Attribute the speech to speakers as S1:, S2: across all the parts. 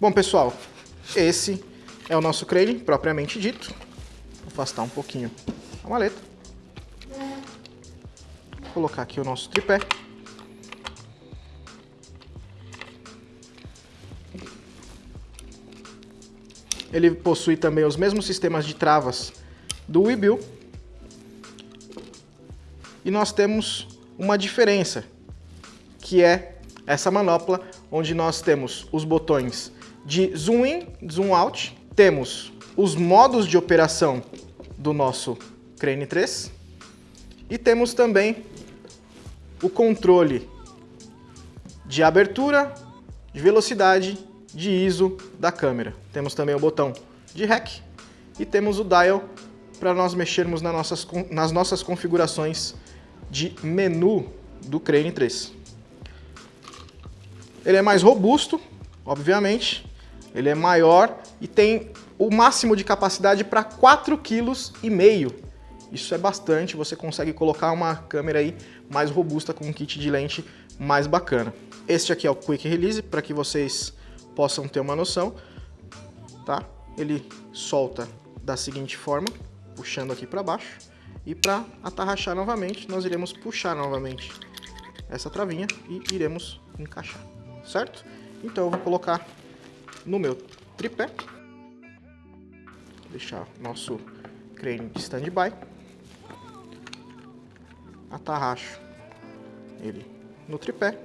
S1: Bom, pessoal, esse é o nosso crane propriamente dito. Vou afastar um pouquinho a maleta. Vou colocar aqui o nosso tripé. Ele possui também os mesmos sistemas de travas do Webuild. E nós temos uma diferença, que é essa manopla, onde nós temos os botões de zoom in, zoom out, temos os modos de operação do nosso Crane 3 e temos também o controle de abertura, de velocidade, de ISO da câmera. Temos também o botão de REC e temos o dial para nós mexermos nas nossas, nas nossas configurações de menu do Crane 3. Ele é mais robusto, obviamente, ele é maior e tem o máximo de capacidade para 4,5 kg. Isso é bastante, você consegue colocar uma câmera aí mais robusta com um kit de lente mais bacana. Este aqui é o Quick Release, para que vocês possam ter uma noção, tá? Ele solta da seguinte forma, puxando aqui para baixo, e para atarrachar novamente, nós iremos puxar novamente essa travinha e iremos encaixar, certo? Então eu vou colocar no meu tripé. Vou deixar nosso crane de standby. Atarracho ele no tripé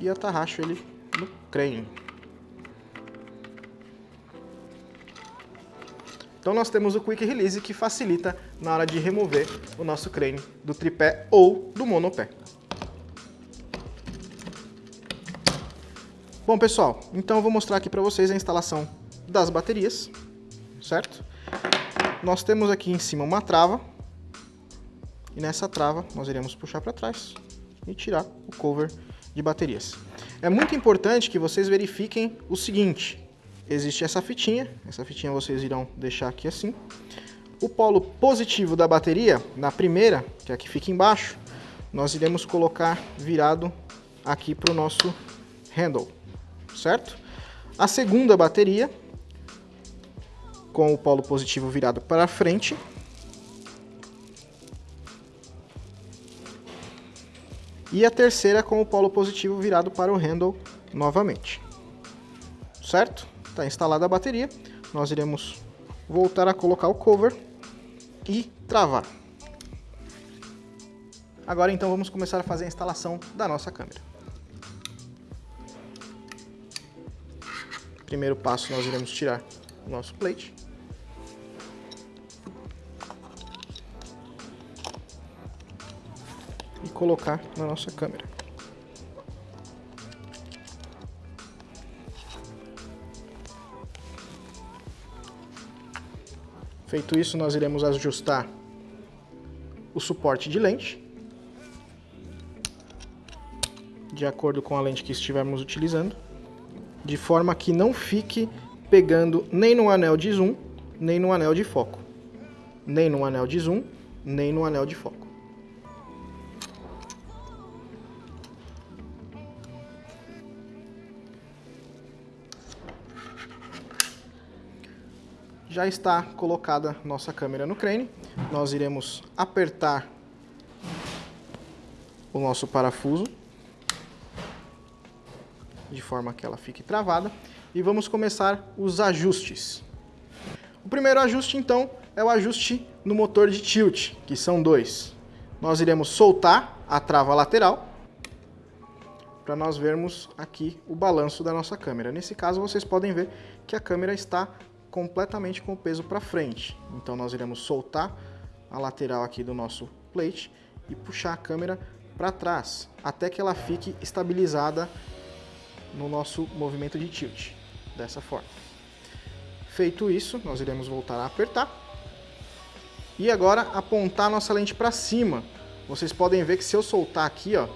S1: e atarracho ele no crane. Então nós temos o Quick Release que facilita na hora de remover o nosso crane do tripé ou do monopé. Bom, pessoal, então eu vou mostrar aqui para vocês a instalação das baterias, certo? Nós temos aqui em cima uma trava, e nessa trava nós iremos puxar para trás e tirar o cover de baterias. É muito importante que vocês verifiquem o seguinte, existe essa fitinha, essa fitinha vocês irão deixar aqui assim. O polo positivo da bateria, na primeira, que é a que fica embaixo, nós iremos colocar virado aqui para o nosso handle certo? A segunda bateria, com o polo positivo virado para frente. E a terceira com o polo positivo virado para o handle novamente. Certo? Está instalada a bateria. Nós iremos voltar a colocar o cover e travar. Agora então vamos começar a fazer a instalação da nossa câmera. Primeiro passo, nós iremos tirar o nosso plate. E colocar na nossa câmera. Feito isso, nós iremos ajustar o suporte de lente de acordo com a lente que estivermos utilizando de forma que não fique pegando nem no anel de zoom, nem no anel de foco. Nem no anel de zoom, nem no anel de foco. Já está colocada nossa câmera no crane. Nós iremos apertar o nosso parafuso de forma que ela fique travada. E vamos começar os ajustes. O primeiro ajuste, então, é o ajuste no motor de tilt, que são dois. Nós iremos soltar a trava lateral, para nós vermos aqui o balanço da nossa câmera. Nesse caso, vocês podem ver que a câmera está completamente com o peso para frente. Então, nós iremos soltar a lateral aqui do nosso plate e puxar a câmera para trás, até que ela fique estabilizada no nosso movimento de tilt, dessa forma. Feito isso, nós iremos voltar a apertar. E agora apontar nossa lente para cima. Vocês podem ver que se eu soltar aqui, ó,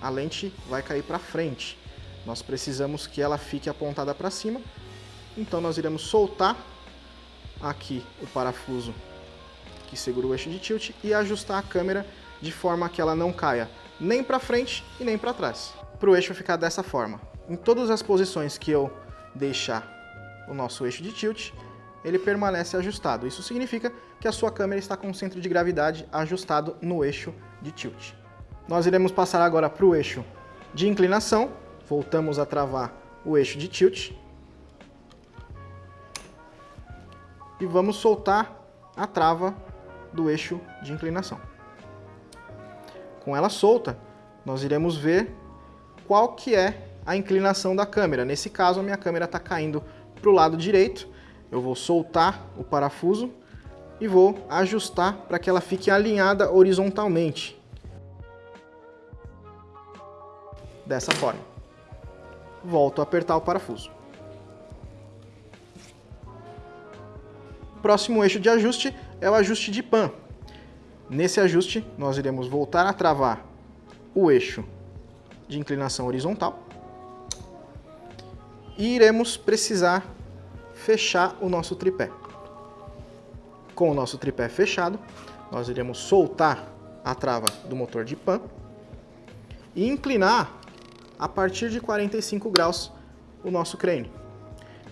S1: a lente vai cair para frente. Nós precisamos que ela fique apontada para cima. Então nós iremos soltar aqui o parafuso que segura o eixo de tilt e ajustar a câmera de forma que ela não caia nem para frente e nem para trás. Para o eixo ficar dessa forma em todas as posições que eu deixar o nosso eixo de tilt, ele permanece ajustado. Isso significa que a sua câmera está com o centro de gravidade ajustado no eixo de tilt. Nós iremos passar agora para o eixo de inclinação, voltamos a travar o eixo de tilt e vamos soltar a trava do eixo de inclinação. Com ela solta, nós iremos ver qual que é a inclinação da câmera. Nesse caso, a minha câmera está caindo para o lado direito. Eu vou soltar o parafuso e vou ajustar para que ela fique alinhada horizontalmente. Dessa forma. Volto a apertar o parafuso. Próximo eixo de ajuste é o ajuste de pan. Nesse ajuste, nós iremos voltar a travar o eixo de inclinação horizontal e iremos precisar fechar o nosso tripé. Com o nosso tripé fechado, nós iremos soltar a trava do motor de pan e inclinar a partir de 45 graus o nosso crane.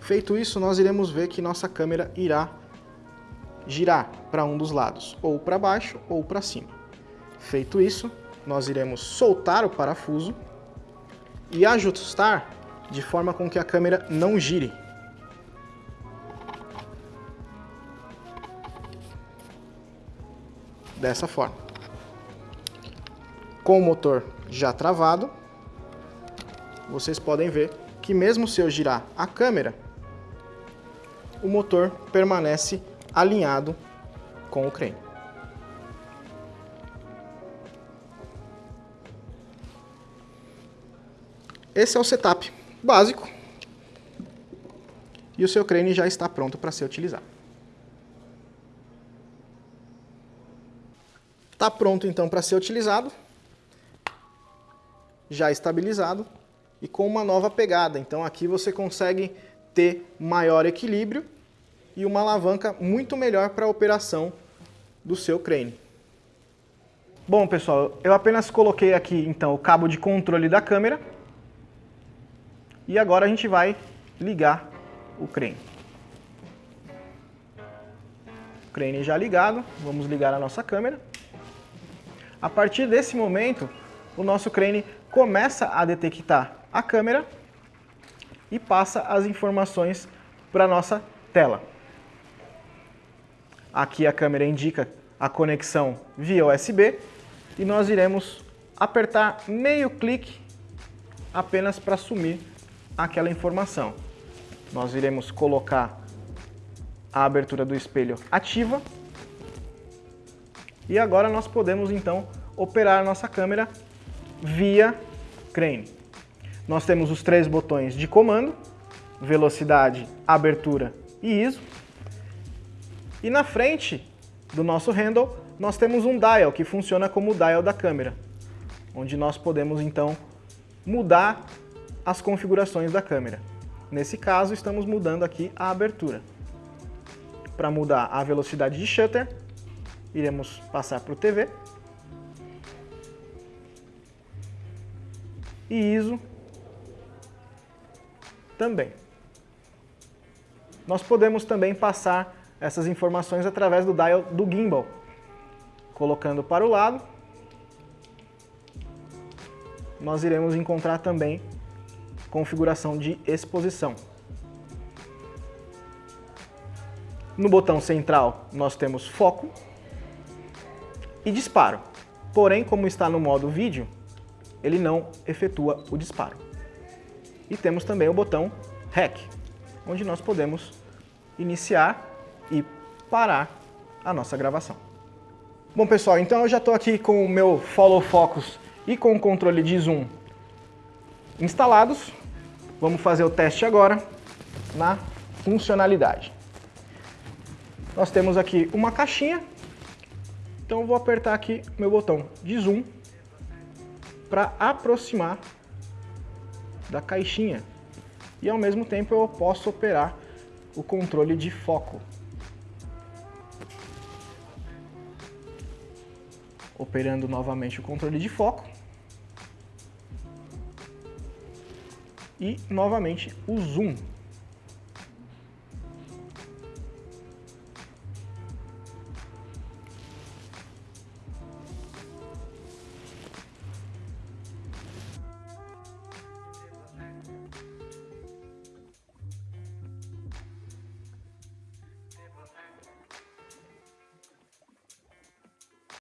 S1: Feito isso, nós iremos ver que nossa câmera irá girar para um dos lados, ou para baixo ou para cima. Feito isso, nós iremos soltar o parafuso e ajustar de forma com que a câmera não gire. Dessa forma. Com o motor já travado, vocês podem ver que mesmo se eu girar a câmera, o motor permanece alinhado com o crane. Esse é o setup básico e o seu crane já está pronto para ser utilizado. Está pronto então para ser utilizado, já estabilizado e com uma nova pegada. Então aqui você consegue ter maior equilíbrio e uma alavanca muito melhor para a operação do seu crane. Bom pessoal, eu apenas coloquei aqui então o cabo de controle da câmera e agora a gente vai ligar o crane. O crane já ligado, vamos ligar a nossa câmera. A partir desse momento, o nosso crane começa a detectar a câmera e passa as informações para a nossa tela. Aqui a câmera indica a conexão via USB e nós iremos apertar meio clique apenas para sumir aquela informação. Nós iremos colocar a abertura do espelho ativa e agora nós podemos então operar a nossa câmera via crane. Nós temos os três botões de comando, velocidade, abertura e ISO. E na frente do nosso handle, nós temos um dial, que funciona como o dial da câmera, onde nós podemos então mudar as configurações da câmera. Nesse caso, estamos mudando aqui a abertura. Para mudar a velocidade de shutter, iremos passar para o TV. E ISO também. Nós podemos também passar essas informações através do dial do gimbal, colocando para o lado. Nós iremos encontrar também configuração de exposição. No botão central nós temos foco e disparo. Porém, como está no modo vídeo, ele não efetua o disparo. E temos também o botão REC, onde nós podemos iniciar e parar a nossa gravação. Bom pessoal, então eu já estou aqui com o meu Follow Focus e com o controle de zoom instalados. Vamos fazer o teste agora na funcionalidade. Nós temos aqui uma caixinha, então eu vou apertar aqui meu botão de zoom para aproximar da caixinha e ao mesmo tempo eu posso operar o controle de foco. Operando novamente o controle de foco. E novamente o zoom.